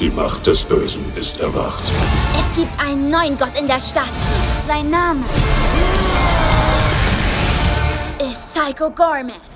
Die Macht des Bösen ist erwacht. Es gibt einen neuen Gott in der Stadt. Sein Name ist Psycho Gorman.